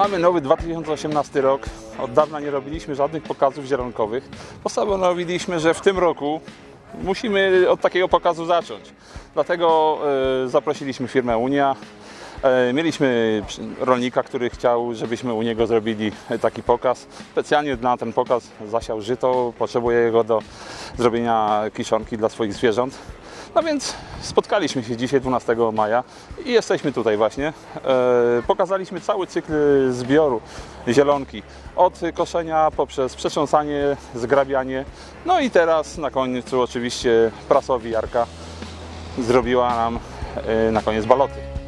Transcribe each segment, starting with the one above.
Mamy nowy 2018 rok. Od dawna nie robiliśmy żadnych pokazów zielonkowych. Postanowiliśmy, że w tym roku musimy od takiego pokazu zacząć. Dlatego e, zaprosiliśmy firmę Unia. E, Mieliśmy rolnika, który chciał, żebyśmy u niego zrobili taki pokaz. Specjalnie na ten pokaz zasiał żyto, potrzebuje go do zrobienia kiszonki dla swoich zwierząt. No więc spotkaliśmy się dzisiaj 12 maja i jesteśmy tutaj właśnie. E, pokazaliśmy cały cykl zbioru zielonki. Od koszenia poprzez przetrząsanie, zgrabianie. No i teraz na końcu oczywiście prasowi Jarka zrobiła nam e, na koniec baloty.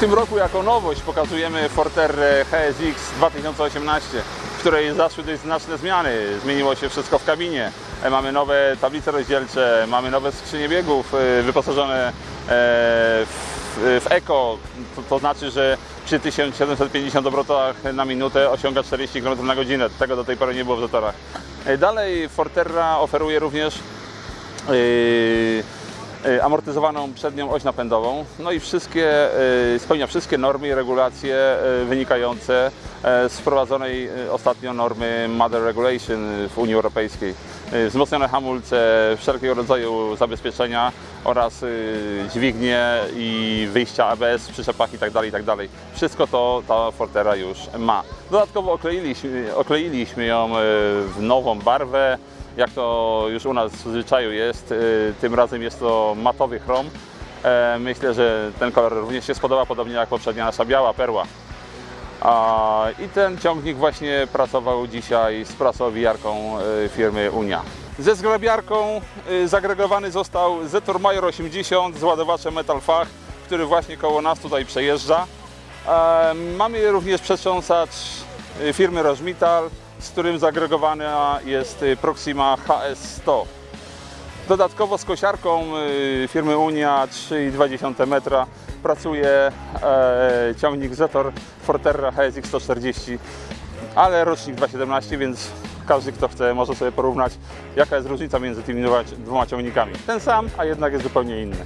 W tym roku jako nowość pokazujemy Forterre HSX 2018, w której zaszły dość znaczne zmiany. Zmieniło się wszystko w kabinie. E, Mamy nowe tablice rozdzielcze, mamy nowe skrzynie biegów e, wyposażone e, w, Eco. To, to znaczy, że przy 1750 obrotach na minutę osiąga 40 km na godzinę. Tego do tej pory nie było w Zatorach. Dalej Forterra oferuje również yy, amortyzowaną przednią oś napędową. No i wszystkie, yy, spełnia wszystkie normy i regulacje yy, wynikające yy, z wprowadzonej ostatnio normy Mother Regulation w Unii Europejskiej. Yy, Wzmocnione hamulce, wszelkiego rodzaju zabezpieczenia oraz yy, dźwignie i wyjścia ABS w przyczepach itd. itd. Wszystko to ta Fortera już ma. Dodatkowo okleiliśmy, okleiliśmy ją yy, w nową barwę, jak to już u nas w zwyczaju jest. y, Tym razem jest to matowy chrom. E, Myślę, że ten kolor również się spodoba, podobnie jak poprzednia nasza biała perła. I ten ciągnik właśnie pracował dzisiaj z prasowijarką y, firmy Unia. Ze zgrabiarką y, zagregowany został Zetor Major 80 z ładowaczem Metal Fach, który właśnie koło nas tutaj przejeżdża. E, Mamy również przetrząsacz y, firmy Rożmital, z którym zagregowana jest Proxima HS100. Dodatkowo z kosiarką firmy Unia 3,2 metra pracuje e, ciągnik Zetor Forterra HSX 140, ale rocznik 2.17, więc każdy kto chce może sobie porównać jaka jest różnica między tymi dwoma- dwoma ciągnikami. Ten sam, a jednak jest zupełnie inny.